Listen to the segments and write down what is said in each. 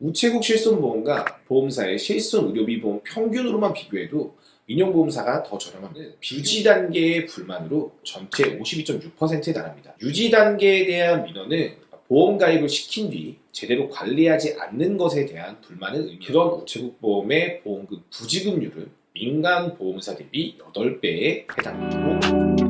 우체국 실손보험과 보험사의 실손 의료비 보험 평균으로만 비교해도 민영보험사가 더 저렴합니다. 유지 단계의 불만으로 전체 52.6%에 달합니다. 유지 단계에 대한 민원은 보험 가입을 시킨 뒤 제대로 관리하지 않는 것에 대한 불만을 의미 그런 우체국 보험의 보험금 부지급률은 민간 보험사 대비 8배에 해당합니다.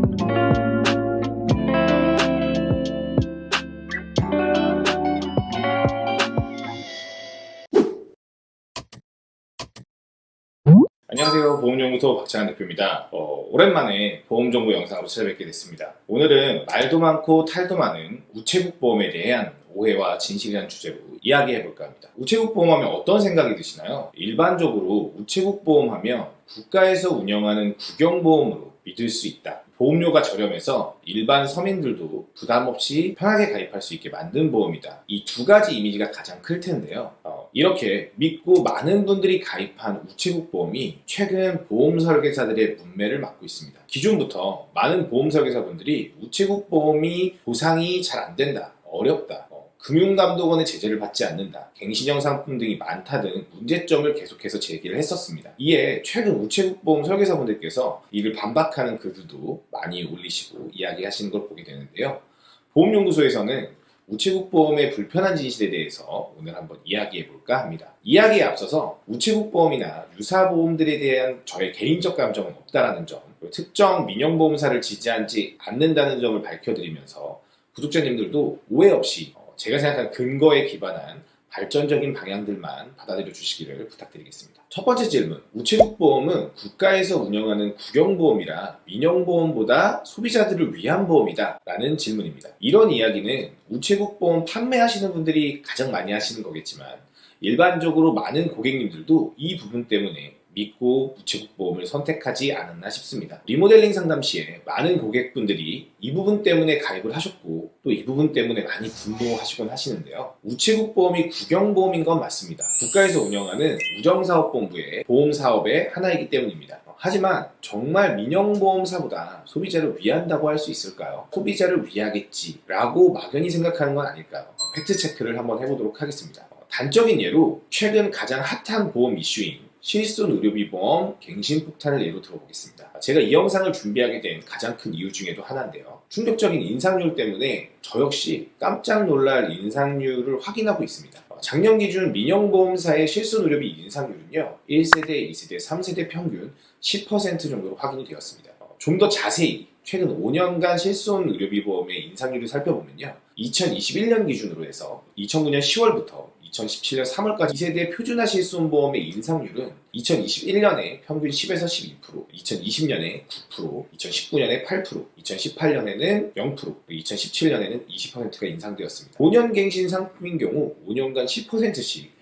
보험연구소 박찬환 대표입니다 어, 오랜만에 보험정보 영상으로 찾아뵙게 됐습니다 오늘은 말도 많고 탈도 많은 우체국 보험에 대한 오해와 진실이라는 주제로 이야기해볼까 합니다 우체국 보험하면 어떤 생각이 드시나요? 일반적으로 우체국 보험하면 국가에서 운영하는 국영보험으로 믿을 수 있다 보험료가 저렴해서 일반 서민들도 부담 없이 편하게 가입할 수 있게 만든 보험이다. 이 두 가지 이미지가 가장 클 텐데요. 어, 이렇게 믿고 많은 분들이 가입한 우체국 보험이 최근 보험 설계사들의 문매를 맞고 있습니다. 기존부터 많은 보험 설계사분들이 우체국 보험이 보상이 잘 안 된다, 어렵다, 금융감독원의 제재를 받지 않는다, 갱신형 상품 등이 많다 등 문제점을 계속해서 제기를 했었습니다. 이에 최근 우체국 보험 설계사분들께서 이를 반박하는 글들도 많이 올리시고 이야기하시는 걸 보게 되는데요. 보험연구소에서는 우체국 보험의 불편한 진실에 대해서 오늘 한번 이야기해 볼까 합니다. 이야기에 앞서서 우체국 보험이나 유사 보험들에 대한 저의 개인적 감정은 없다라는 점, 특정 민영보험사를 지지하지 않는다는 점을 밝혀드리면서 구독자님들도 오해 없이 제가 생각하는 근거에 기반한 발전적인 방향들만 받아들여 주시기를 부탁드리겠습니다. 첫 번째 질문, 우체국보험은 국가에서 운영하는 국영보험이라 민영보험보다 소비자들을 위한 보험이다 라는 질문입니다. 이런 이야기는 우체국보험 판매하시는 분들이 가장 많이 하시는 거겠지만 일반적으로 많은 고객님들도 이 부분 때문에 믿고 우체국 보험을 선택하지 않았나 싶습니다. 리모델링 상담 시에 많은 고객분들이 이 부분 때문에 가입을 하셨고 또 이 부분 때문에 많이 분노하시곤 하시는데요. 우체국 보험이 국영보험인 건 맞습니다. 국가에서 운영하는 우정사업본부의 보험사업의 하나이기 때문입니다. 하지만 정말 민영보험사보다 소비자를 위한다고 할 수 있을까요? 소비자를 위하겠지 라고 막연히 생각하는 건 아닐까요? 팩트체크를 한번 해보도록 하겠습니다. 단적인 예로 최근 가장 핫한 보험 이슈인 실손 의료비 보험 갱신 폭탄을 예로 들어보겠습니다. 제가 이 영상을 준비하게 된 가장 큰 이유 중에도 하나인데요. 충격적인 인상률 때문에 저 역시 깜짝 놀랄 인상률을 확인하고 있습니다. 작년 기준 민영보험사의 실손 의료비 인상률은요. 1세대, 2세대, 3세대 평균 10% 정도로 확인이 되었습니다. 좀 더 자세히 최근 5년간 실손 의료비 보험의 인상률을 살펴보면요. 2021년 기준으로 해서 2009년 10월부터 2017년 3월까지 2세대 표준화 실손보험의 인상률은 2021년에 평균 10에서 12%, 2020년에 9%, 2019년에 8%, 2018년에는 0%, 2017년에는 20%가 인상되었습니다. 5년 갱신 상품인 경우 5년간 10%씩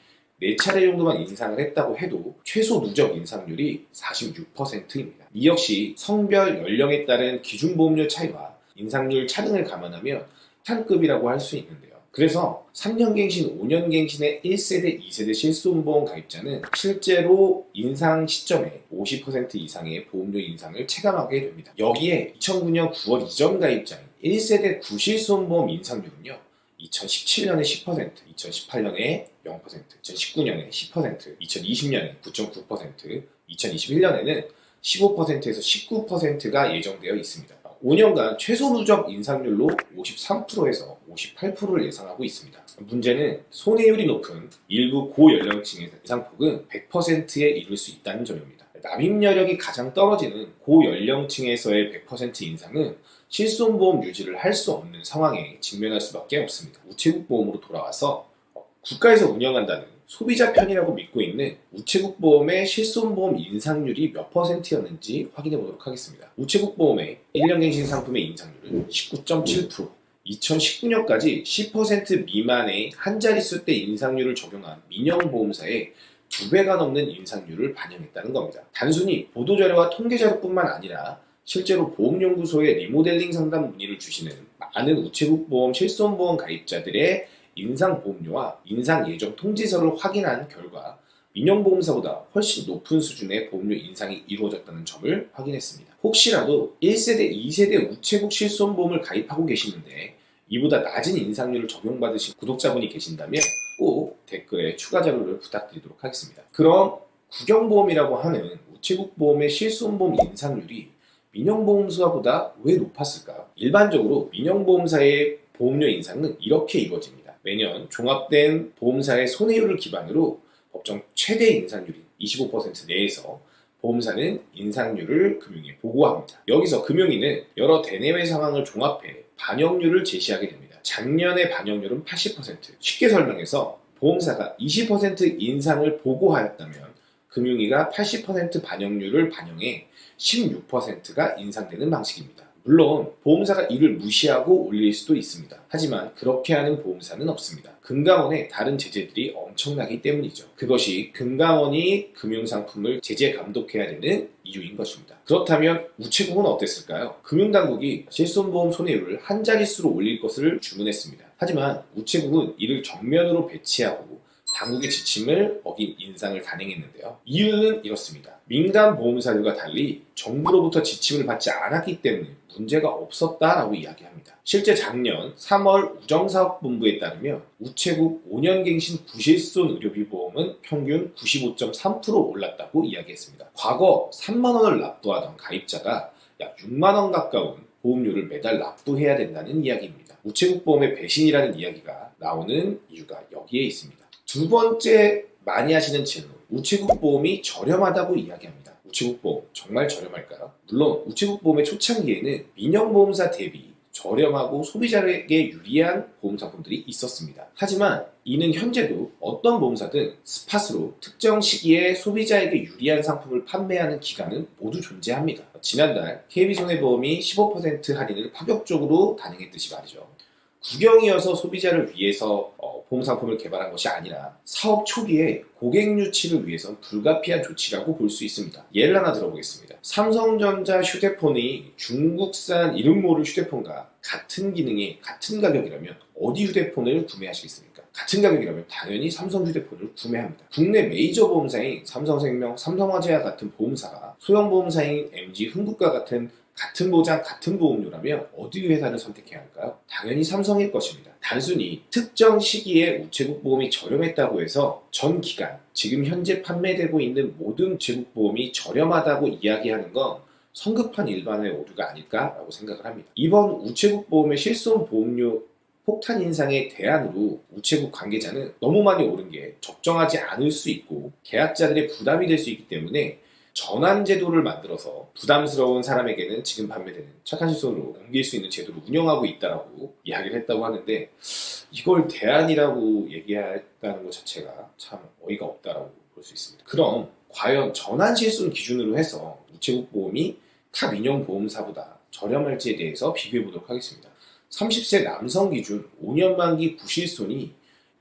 4차례 정도만 인상을 했다고 해도 최소 누적 인상률이 46%입니다. 이 역시 성별, 연령에 따른 기준 보험료 차이와 인상률 차등을 감안하면 탄급이라고 할 수 있는데요. 그래서 3년 갱신, 5년 갱신의 1세대, 2세대 실손보험 가입자는 실제로 인상 시점에 50% 이상의 보험료 인상을 체감하게 됩니다. 여기에 2009년 9월 이전 가입자인 1세대 구실손보험 인상률은요. 2017년에 10%, 2018년에 0%, 2019년에 10%, 2020년에 9.9%, 2021년에는 15%에서 19%가 예정되어 있습니다. 5년간 최소 누적 인상률로 53%에서 58%를 예상하고 있습니다. 문제는 손해율이 높은 일부 고연령층의 인상폭은 100%에 이를 수 있다는 점입니다. 납입 여력이 가장 떨어지는 고연령층에서의 100% 인상은 실손보험 유지를 할 수 없는 상황에 직면할 수밖에 없습니다. 우체국 보험으로 돌아와서 국가에서 운영한다는 소비자 편이라고 믿고 있는 우체국 보험의 실손보험 인상률이 몇 퍼센트였는지 확인해 보도록 하겠습니다. 우체국 보험의 1년 갱신 상품의 인상률은 19.7% 2019년까지 10% 미만의 한 자릿수 때 인상률을 적용한 민영보험사의 두 배가 넘는 인상률을 반영했다는 겁니다. 단순히 보도자료와 통계자료뿐만 아니라 실제로 보험연구소에 리모델링 상담 문의를 주시는 많은 우체국 보험 실손보험 가입자들의 인상보험료와 인상예정 통지서를 확인한 결과 민영보험사보다 훨씬 높은 수준의 보험료 인상이 이루어졌다는 점을 확인했습니다. 혹시라도 1세대, 2세대 우체국 실손보험을 가입하고 계시는데 이보다 낮은 인상률을 적용받으신 구독자분이 계신다면 꼭 댓글에 추가 자료를 부탁드리도록 하겠습니다. 그럼 국영보험이라고 하는 우체국 보험의 실손보험 인상률이 민영보험사보다 왜 높았을까요? 일반적으로 민영보험사의 보험료 인상은 이렇게 이루어집니다. 매년 종합된 보험사의 손해율을 기반으로 법정 최대 인상률인 25% 내에서 보험사는 인상률을 금융에 보고합니다. 여기서 금융위는 여러 대내외 상황을 종합해 반영률을 제시하게 됩니다. 작년의 반영률은 80%. 쉽게 설명해서 보험사가 20% 인상을 보고하였다면 금융위가 80% 반영률을 반영해 16%가 인상되는 방식입니다. 물론 보험사가 이를 무시하고 올릴 수도 있습니다. 하지만 그렇게 하는 보험사는 없습니다. 금감원의 다른 제재들이 엄청나기 때문이죠. 그것이 금감원이 금융상품을 제재 감독해야 되는 이유인 것입니다. 그렇다면 우체국은 어땠을까요? 금융당국이 실손보험 손해율을 한 자릿수로 올릴 것을 주문했습니다. 하지만 우체국은 이를 정면으로 배치하고 당국의 지침을 어긴 인상을 단행했는데요. 이유는 이렇습니다. 민간 보험사들과 달리 정부로부터 지침을 받지 않았기 때문에 문제가 없었다라고 이야기합니다. 실제 작년 3월 우정사업본부에 따르면 우체국 5년갱신 구실손 의료비 보험은 평균 95.3% 올랐다고 이야기했습니다. 과거 3만 원을 납부하던 가입자가 약 6만 원 가까운 보험료를 매달 납부해야 된다는 이야기입니다. 우체국 보험의 배신이라는 이야기가 나오는 이유가 여기에 있습니다. 두 번째 많이 하시는 질문 우체국 보험이 저렴하다고 이야기합니다. 우체국 보험 정말 저렴할까요? 물론 우체국 보험의 초창기에는 민영보험사 대비 저렴하고 소비자에게 유리한 보험 상품들이 있었습니다. 하지만 이는 현재도 어떤 보험사든 스팟으로 특정 시기에 소비자에게 유리한 상품을 판매하는 기간은 모두 존재합니다. 지난달 KB손해보험이 15% 할인을 파격적으로 단행했듯이 말이죠. 구경이어서 소비자를 위해서 어, 보험 상품을 개발한 것이 아니라 사업 초기에 고객 유치를 위해선 불가피한 조치라고 볼 수 있습니다. 예를 하나 들어보겠습니다. 삼성전자 휴대폰이 중국산 이름 모를 휴대폰과 같은 기능에 같은 가격이라면 어디 휴대폰을 구매하시겠습니까? 같은 가격이라면 당연히 삼성 휴대폰을 구매합니다. 국내 메이저 보험사인 삼성생명, 삼성화재와 같은 보험사가 소형 보험사인 MG, 흥국과 같은 같은 보장, 같은 보험료라면 어디 회사를 선택해야 할까요? 당연히 삼성일 것입니다. 단순히 특정 시기에 우체국 보험이 저렴했다고 해서 전 기간, 지금 현재 판매되고 있는 모든 우체국 보험이 저렴하다고 이야기하는 건 성급한 일반의 오류가 아닐까라고 생각을 합니다. 이번 우체국 보험의 실손 보험료 폭탄 인상의 대안으로 우체국 관계자는 너무 많이 오른 게 적정하지 않을 수 있고 계약자들의 부담이 될 수 있기 때문에 전환 제도를 만들어서 부담스러운 사람에게는 지금 판매되는 착한 실손으로 옮길 수 있는 제도를 운영하고 있다라고 이야기를 했다고 하는데 이걸 대안이라고 얘기했다는 것 자체가 참 어이가 없다라고 볼 수 있습니다. 그럼 과연 전환 실손 기준으로 해서 우체국 보험이 타 민영 보험사보다 저렴할지에 대해서 비교해 보도록 하겠습니다. 30세 남성 기준 5년 만기 구실손이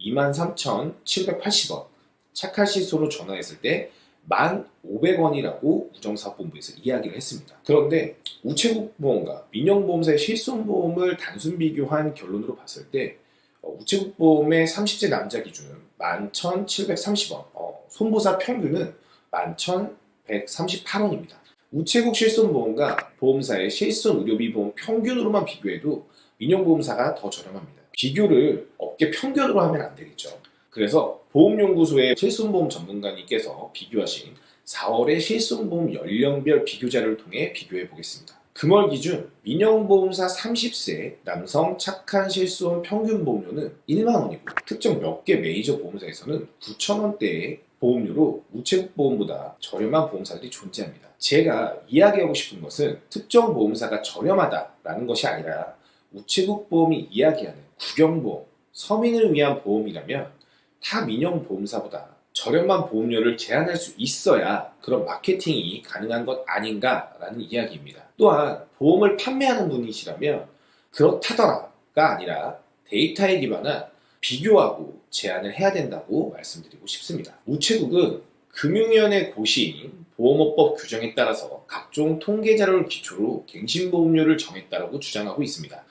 23,780원 착한 실손으로 전환했을 때 1,500원이라고 우정사업본부에서 이야기를 했습니다. 그런데 우체국 보험과 민영보험사의 실손보험을 단순 비교한 결론으로 봤을 때 어, 우체국 보험의 30세 남자 기준은 11,730원, 어, 손보사 평균은 11,138원입니다. 우체국 실손보험과 보험사의 실손 의료비 보험 평균으로만 비교해도 민영보험사가 더 저렴합니다. 비교를 업계 평균으로 하면 안 되겠죠. 그래서 보험연구소의 실손보험 전문가님께서 비교하신 4월의 실손보험 연령별 비교자를 통해 비교해 보겠습니다. 금월 기준 민영보험사 30세 남성 착한 실손 평균 보험료는 1만원이고 특정 몇 개 메이저 보험사에서는 9천원대의 보험료로 우체국 보험보다 저렴한 보험사들이 존재합니다. 제가 이야기하고 싶은 것은 특정 보험사가 저렴하다라는 것이 아니라 우체국 보험이 이야기하는 국영보험, 서민을 위한 보험이라면 타 민영 보험사보다 저렴한 보험료를 제한할 수 있어야 그런 마케팅이 가능한 것 아닌가라는 이야기입니다. 또한 보험을 판매하는 분이시라면 그렇다더라가 아니라 데이터에 기반한 비교하고 제한을 해야 된다고 말씀드리고 싶습니다. 우체국은 금융위원회 고시인 보험업법 규정에 따라서 각종 통계 자료를 기초로 갱신보험료를 정했다고 주장하고 있습니다.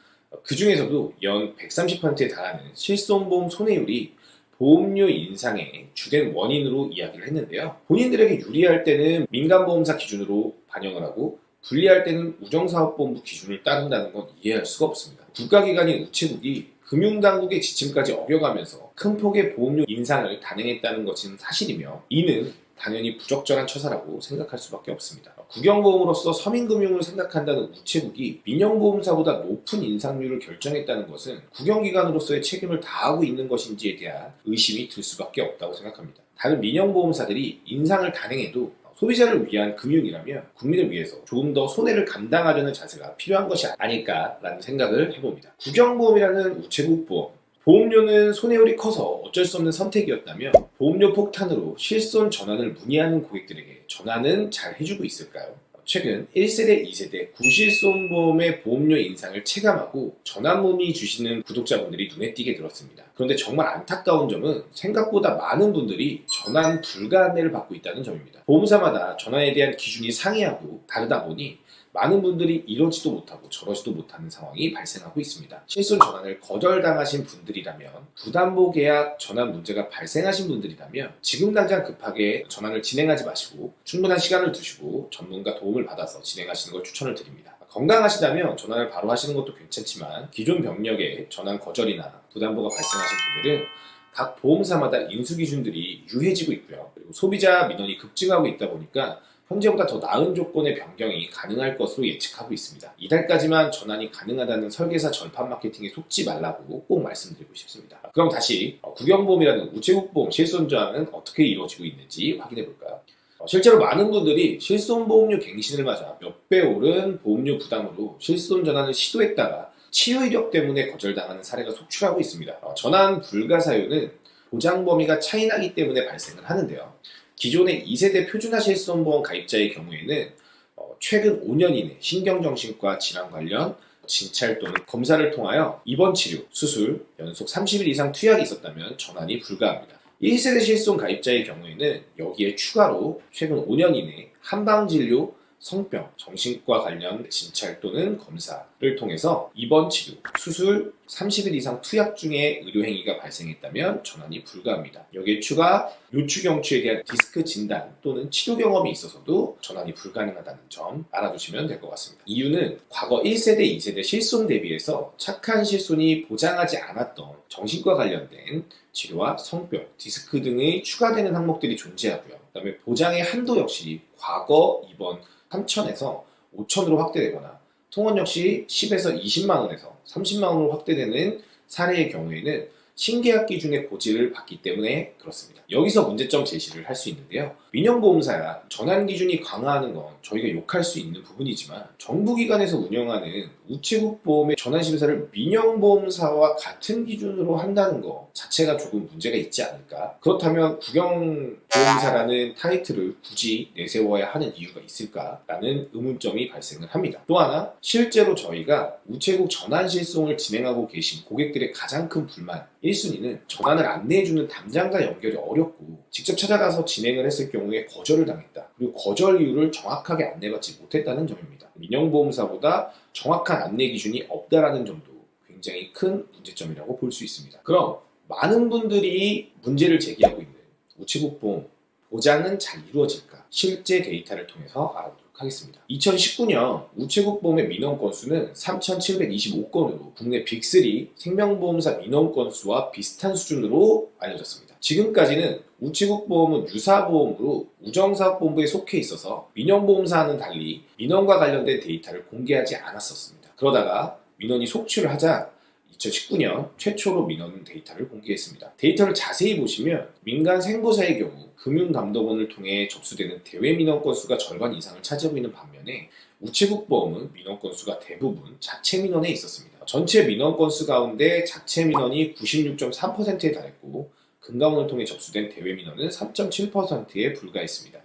그 중에서도 연 130%에 달하는 실손보험 손해율이 보험료 인상의 주된 원인으로 이야기를 했는데요. 본인들에게 유리할 때는 민간보험사 기준으로 반영을 하고 불리할 때는 우정사업본부 기준을 따른다는 건 이해할 수가 없습니다. 국가기관인 우체국이 금융당국의 지침까지 어겨가면서 큰 폭의 보험료 인상을 단행했다는 것은 사실이며 이는 당연히 부적절한 처사라고 생각할 수밖에 없습니다. 국영보험으로서 서민금융을 생각한다는 우체국이 민영보험사보다 높은 인상률을 결정했다는 것은 국영기관으로서의 책임을 다하고 있는 것인지에 대한 의심이 들 수밖에 없다고 생각합니다. 다른 민영보험사들이 인상을 단행해도 소비자를 위한 금융이라면 국민을 위해서 조금 더 손해를 감당하려는 자세가 필요한 것이 아닐까라는 생각을 해봅니다. 국영보험이라는 우체국 보험, 보험료는 손해율이 커서 어쩔 수 없는 선택이었다면 보험료 폭탄으로 실손 전환을 문의하는 고객들에게 전환은 잘 해주고 있을까요? 최근 1세대, 2세대 구실손보험의 보험료 인상을 체감하고 전환 문의 주시는 구독자분들이 눈에 띄게 들었습니다. 그런데 정말 안타까운 점은 생각보다 많은 분들이 전환 불가 안내를 받고 있다는 점입니다. 보험사마다 전환에 대한 기준이 상이하고 다르다 보니 많은 분들이 이러지도 못하고 저러지도 못하는 상황이 발생하고 있습니다. 실손 전환을 거절당하신 분들이라면 부담보 계약 전환 문제가 발생하신 분들이라면 지금 당장 급하게 전환을 진행하지 마시고 충분한 시간을 두시고 전문가 도움을 받아서 진행하시는 걸 추천을 드립니다. 건강하시다면 전환을 바로 하시는 것도 괜찮지만 기존 병력에 전환 거절이나 부담보가 발생하신 분들은 각 보험사마다 인수 기준들이 유해지고 있고요. 그리고 소비자 민원이 급증하고 있다 보니까 현재보다 더 나은 조건의 변경이 가능할 것으로 예측하고 있습니다. 이달까지만 전환이 가능하다는 설계사 절판 마케팅에 속지 말라고 꼭 말씀드리고 싶습니다. 그럼 다시 어, 국영보험이라는 우체국보험 실손전환은 어떻게 이루어지고 있는지 확인해 볼까요? 어, 실제로 많은 분들이 실손보험료 갱신을 맞아 몇 배 오른 보험료 부담으로 실손 전환을 시도했다가 치료 이력 때문에 거절당하는 사례가 속출하고 있습니다. 어, 전환 불가 사유는 보장 범위가 차이나기 때문에 발생을 하는데요. 기존의 2세대 표준화 실손보험 가입자의 경우에는 어, 최근 5년 이내 신경정신과 질환 관련 진찰 또는 검사를 통하여 입원 치료, 수술, 연속 30일 이상 투약이 있었다면 전환이 불가합니다. 1세대 실손 가입자의 경우에는 여기에 추가로 최근 5년 이내 한방진료, 성병, 정신과 관련 진찰 또는 검사를 통해서 입원 치료, 수술, 30일 이상 투약 중에 의료행위가 발생했다면 전환이 불가합니다. 여기에 추가 요추경추에 대한 디스크 진단 또는 치료 경험이 있어서도 전환이 불가능하다는 점 알아두시면 될 것 같습니다. 이유는 과거 1세대, 2세대 실손 대비해서 착한 실손이 보장하지 않았던 정신과 관련된 치료와 성병, 디스크 등의 추가되는 항목들이 존재하고요. 그 다음에 보장의 한도 역시 과거 입원 3천에서 5천으로 확대되거나 통원 역시 10에서 20만 원에서 30만 원으로 확대되는 사례의 경우에는 신계약 기준의 고지를 받기 때문에 그렇습니다. 여기서 문제점 제시를 할 수 있는데요. 민영보험사야 전환 기준이 강화하는 건 저희가 욕할 수 있는 부분이지만 정부기관에서 운영하는 우체국 보험의 전환 심사를 민영보험사와 같은 기준으로 한다는 것 자체가 조금 문제가 있지 않을까? 그렇다면 국영보험사라는 타이틀을 굳이 내세워야 하는 이유가 있을까라는 의문점이 발생을 합니다. 또 하나 실제로 저희가 우체국 전환 실송을 진행하고 계신 고객들의 가장 큰 불만 1순위는 전환을 안내해주는 담당자 연결이 어렵고 직접 찾아가서 진행을 했을 경우 에 거절을 당했다. 그리고 거절 이유를 정확하게 안내받지 못했다는 점입니다. 민영보험사보다 정확한 안내 기준이 없다라는 점도 굉장히 큰 문제점이라고 볼 수 있습니다. 그럼 많은 분들이 문제를 제기하고 있는 우체국 보험 보장은 잘 이루어질까? 실제 데이터를 통해서 알아보도록 하겠습니다. 2019년 우체국 보험의 민원 건수는 3,725건으로 국내 빅3 생명보험사 민원 건수와 비슷한 수준으로 알려졌습니다. 지금까지는 우체국 보험은 유사보험으로 우정사업본부에 속해 있어서 민영보험사와는 달리 민원과 관련된 데이터를 공개하지 않았었습니다. 그러다가 민원이 속출을 하자 2019년 최초로 민원 데이터를 공개했습니다. 데이터를 자세히 보시면 민간 생보사의 경우 금융감독원을 통해 접수되는 대외 민원 건수가 절반 이상을 차지하고 있는 반면에 우체국 보험은 민원 건수가 대부분 자체 민원에 있었습니다. 전체 민원 건수 가운데 자체 민원이 96.3%에 달했고 금감원을 통해 접수된 대외 민원은 3.7%에 불과했습니다.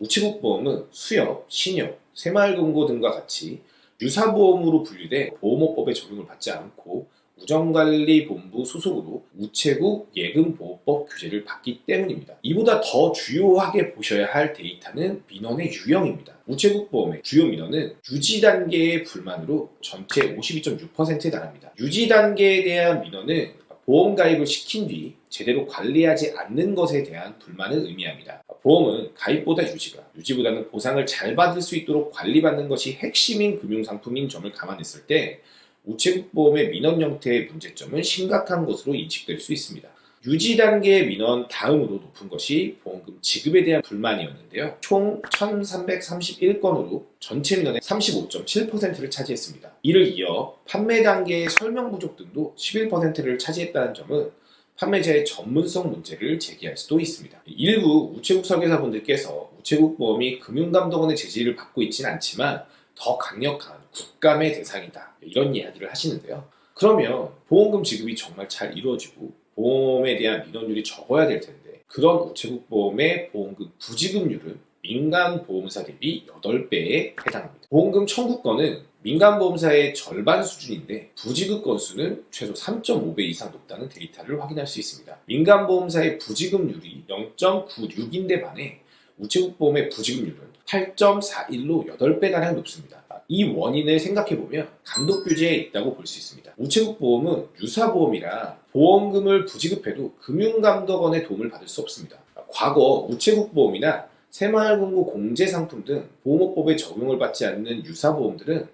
우체국 보험은 수협, 신협, 새마을금고 등과 같이 유사보험으로 분류돼 보험업법에 적용을 받지 않고 우정관리본부 소속으로 우체국 예금보호법 규제를 받기 때문입니다. 이보다 더 주요하게 보셔야 할 데이터는 민원의 유형입니다. 우체국 보험의 주요 민원은 유지 단계의 불만으로 전체 52.6%에 달합니다. 유지 단계에 대한 민원은 보험 가입을 시킨 뒤 제대로 관리하지 않는 것에 대한 불만을 의미합니다. 보험은 가입보다 유지가, 유지보다는 보상을 잘 받을 수 있도록 관리받는 것이 핵심인 금융상품인 점을 감안했을 때 우체국 보험의 민원 형태의 문제점은 심각한 것으로 인식될 수 있습니다. 유지 단계 민원 다음으로 높은 것이 보험금 지급에 대한 불만이었는데요. 총 1331건으로 전체 민원의 35.7%를 차지했습니다. 이를 이어 판매 단계의 설명 부족 등도 11%를 차지했다는 점은 판매자의 전문성 문제를 제기할 수도 있습니다. 일부 우체국 설계사분들께서 우체국 보험이 금융감독원의 제지를 받고 있지는 않지만 더 강력한 국감의 대상이다. 이런 이야기를 하시는데요. 그러면 보험금 지급이 정말 잘 이루어지고 보험에 대한 민원율이 적어야 될 텐데 그런 우체국 보험의 보험금 부지급률은 민간 보험사 대비 8배에 해당합니다. 보험금 청구권은 민간 보험사의 절반 수준인데 부지급 건수는 최소 3.5배 이상 높다는 데이터를 확인할 수 있습니다. 민간 보험사의 부지급률이 0.96인데 반해 우체국 보험의 부지급률은 8.41로 8배가량 높습니다. 이 원인을 생각해보면 감독 규제에 있다고 볼 수 있습니다. 우체국 보험은 유사보험이라 보험금을 부지급해도 금융감독원의 도움을 받을 수 없습니다. 과거 우체국 보험이나 새마을금고 공제상품 등 보험업법에 적용을 받지 않는 유사보험들은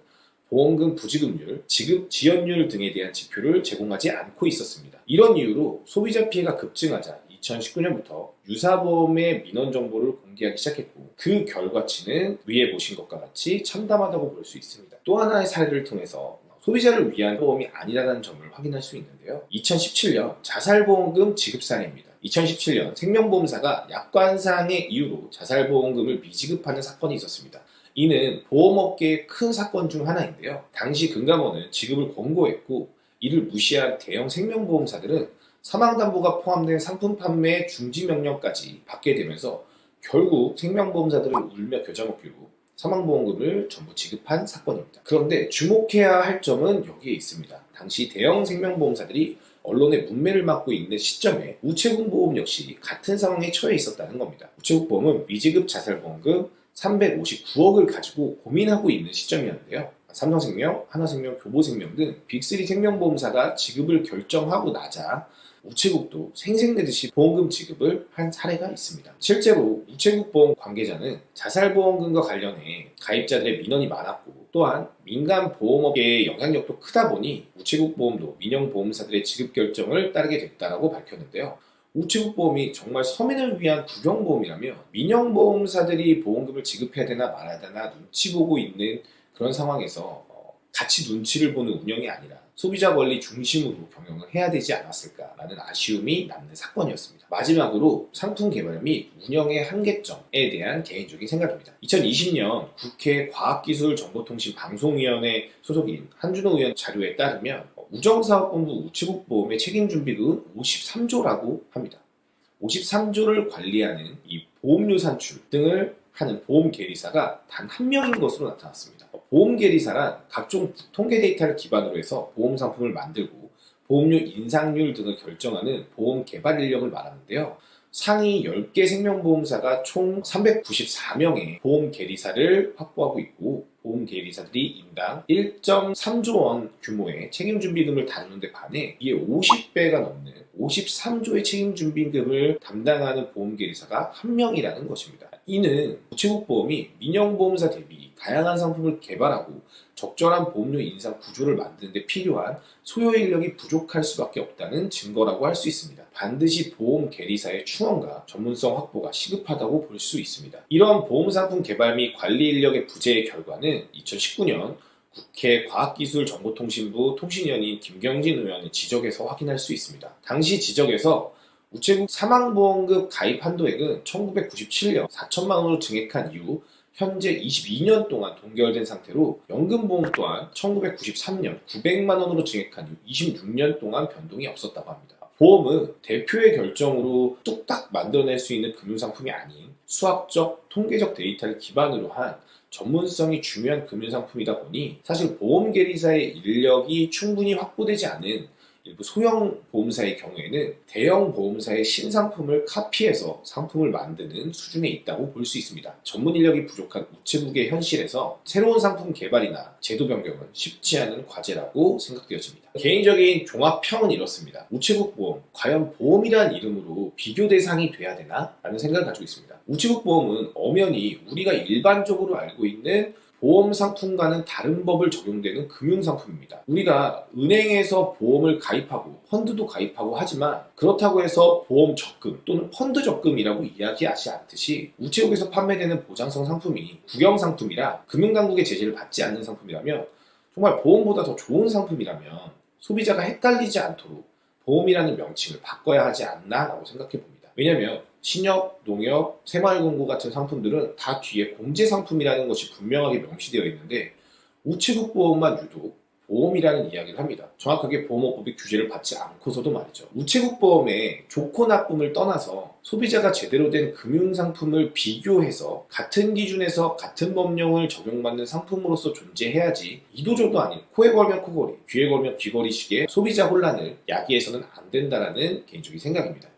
보험금 부지급률, 지급 지연율 등에 대한 지표를 제공하지 않고 있었습니다. 이런 이유로 소비자 피해가 급증하자 2019년부터 유사보험의 민원 정보를 공개하기 시작했고 그 결과치는 위에 보신 것과 같이 참담하다고 볼 수 있습니다. 또 하나의 사례를 통해서 소비자를 위한 보험이 아니라는 점을 확인할 수 있는데요. 2017년 자살보험금 지급 사례입니다. 2017년 생명보험사가 약관상의 이유로 자살보험금을 미지급하는 사건이 있었습니다. 이는 보험업계의 큰 사건 중 하나인데요. 당시 금감원은 지급을 권고했고 이를 무시한 대형 생명보험사들은 사망담보가 포함된 상품 판매 중지 명령까지 받게 되면서 결국 생명보험사들을 울며 겨자 먹기로 사망보험금을 전부 지급한 사건입니다. 그런데 주목해야 할 점은 여기에 있습니다. 당시 대형 생명보험사들이 언론의 문매를 맡고 있는 시점에 우체국보험 역시 같은 상황에 처해 있었다는 겁니다. 우체국보험은 미지급 자살보험금 359억을 가지고 고민하고 있는 시점이었는데요. 삼성생명, 하나생명, 교보생명 등 빅3 생명보험사가 지급을 결정하고 나자 우체국도 생색내듯이 보험금 지급을 한 사례가 있습니다. 실제로 우체국 보험 관계자는 자살보험금과 관련해 가입자들의 민원이 많았고 또한 민간 보험업계의 영향력도 크다 보니 우체국 보험도 민영보험사들의 지급 결정을 따르게 됐다고 밝혔는데요. 우체국 보험이 정말 서민을 위한 국영보험이라면 민영보험사들이 보험금을 지급해야 되나 말아야 되나 눈치 보고 있는 그런 상황에서 같이 눈치를 보는 운영이 아니라 소비자 권리 중심으로 경영을 해야 되지 않았을까라는 아쉬움이 남는 사건이었습니다. 마지막으로 상품 개발 및 운영의 한계점에 대한 개인적인 생각입니다. 2020년 국회 과학기술정보통신방송위원회 소속인 한준호 의원 자료에 따르면 우정사업본부 우체국보험의 책임준비금은 53조라고 합니다. 53조를 관리하는 이 보험료 산출 등을 하는 보험 계리사가 단 한 명인 것으로 나타났습니다. 보험 계리사란 각종 통계 데이터를 기반으로 해서 보험 상품을 만들고 보험료 인상률 등을 결정하는 보험 개발 인력을 말하는데요. 상위 10개 생명보험사가 총 394명의 보험 계리사를 확보하고 있고 보험 계리사들이 인당 1.3조 원 규모의 책임준비금을 다루는 데 반해 이에 50배가 넘는 53조의 책임준비금을 담당하는 보험 계리사가 한 명이라는 것입니다. 이는 우체국보험이 민영보험사 대비 다양한 상품을 개발하고 적절한 보험료 인상 구조를 만드는 데 필요한 소요 인력이 부족할 수밖에 없다는 증거라고 할 수 있습니다. 반드시 보험 계리사의 충원과 전문성 확보가 시급하다고 볼 수 있습니다. 이런 보험 상품 개발 및 관리 인력의 부재의 결과는 2019년 국회 과학기술정보통신부 통신위원인 김경진 의원의 지적에서 확인할 수 있습니다. 당시 지적에서 우체국 사망보험금 가입 한도액은 1997년 4천만 원으로 증액한 이후 현재 22년 동안 동결된 상태로 연금보험 또한 1993년 900만 원으로 증액한 이후 26년 동안 변동이 없었다고 합니다. 보험은 대표의 결정으로 뚝딱 만들어낼 수 있는 금융상품이 아닌 수학적, 통계적 데이터를 기반으로 한 전문성이 중요한 금융상품이다 보니 사실 보험계리사의 인력이 충분히 확보되지 않은 일부 소형 보험사의 경우에는 대형 보험사의 신상품을 카피해서 상품을 만드는 수준에 있다고 볼 수 있습니다. 전문 인력이 부족한 우체국의 현실에서 새로운 상품 개발이나 제도 변경은 쉽지 않은 과제라고 생각되어집니다. 개인적인 종합평은 이렇습니다. 우체국 보험, 과연 보험이라는 이름으로 비교 대상이 돼야 되나? 라는 생각을 가지고 있습니다. 우체국 보험은 엄연히 우리가 일반적으로 알고 있는 보험 상품과는 다른 법을 적용되는 금융 상품입니다. 우리가 은행에서 보험을 가입하고 펀드도 가입하고 하지만 그렇다고 해서 보험 적금 또는 펀드 적금이라고 이야기하지 않듯이 우체국에서 판매되는 보장성 상품이 국영 상품이라 금융당국의 제재를 받지 않는 상품이라면 정말 보험보다 더 좋은 상품이라면 소비자가 헷갈리지 않도록 보험이라는 명칭을 바꿔야 하지 않나 라고 생각해 봅니다. 왜냐하면 신협, 농협, 새마을금고 같은 상품들은 다 뒤에 공제 상품이라는 것이 분명하게 명시되어 있는데 우체국 보험만 유독 보험이라는 이야기를 합니다. 정확하게 보험업법이 규제를 받지 않고서도 말이죠. 우체국 보험의 좋고 나쁨을 떠나서 소비자가 제대로 된 금융상품을 비교해서 같은 기준에서 같은 법령을 적용받는 상품으로서 존재해야지 이도저도 아닌 코에 걸면 코걸이, 귀에 걸면 귀걸이식의 소비자 혼란을 야기해서는 안 된다라는 개인적인 생각입니다.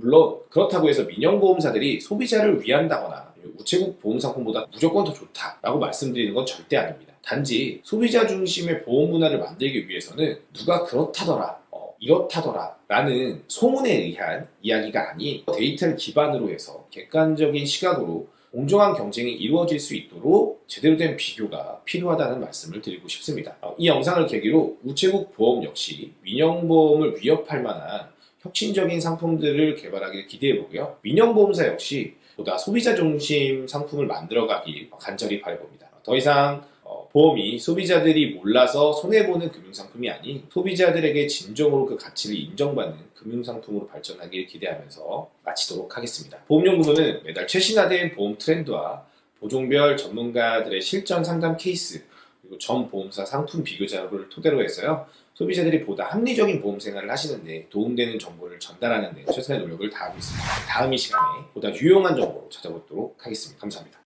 물론 그렇다고 해서 민영보험사들이 소비자를 위한다거나 우체국 보험 상품보다 무조건 더 좋다라고 말씀드리는 건 절대 아닙니다. 단지 소비자 중심의 보험 문화를 만들기 위해서는 누가 그렇다더라, 어, 이렇다더라 라는 소문에 의한 이야기가 아닌 데이터를 기반으로 해서 객관적인 시각으로 공정한 경쟁이 이루어질 수 있도록 제대로 된 비교가 필요하다는 말씀을 드리고 싶습니다. 어, 이 영상을 계기로 우체국 보험 역시 민영보험을 위협할 만한 혁신적인 상품들을 개발하기를 기대해보고요. 민영보험사 역시 보다 소비자 중심 상품을 만들어가길 간절히 바라봅니다. 더 이상 어, 보험이 소비자들이 몰라서 손해보는 금융상품이 아닌 소비자들에게 진정으로 그 가치를 인정받는 금융상품으로 발전하길 기대하면서 마치도록 하겠습니다. 보험연구소는 매달 최신화된 보험 트렌드와 보종별 전문가들의 실전 상담 케이스 그리고 전 보험사 상품 비교 자료를 토대로 해서요. 소비자들이 보다 합리적인 보험 생활을 하시는데 도움되는 정보를 전달하는 데 최선의 노력을 다하고 있습니다. 다음 이 시간에 보다 유용한 정보로 찾아뵙도록 하겠습니다. 감사합니다.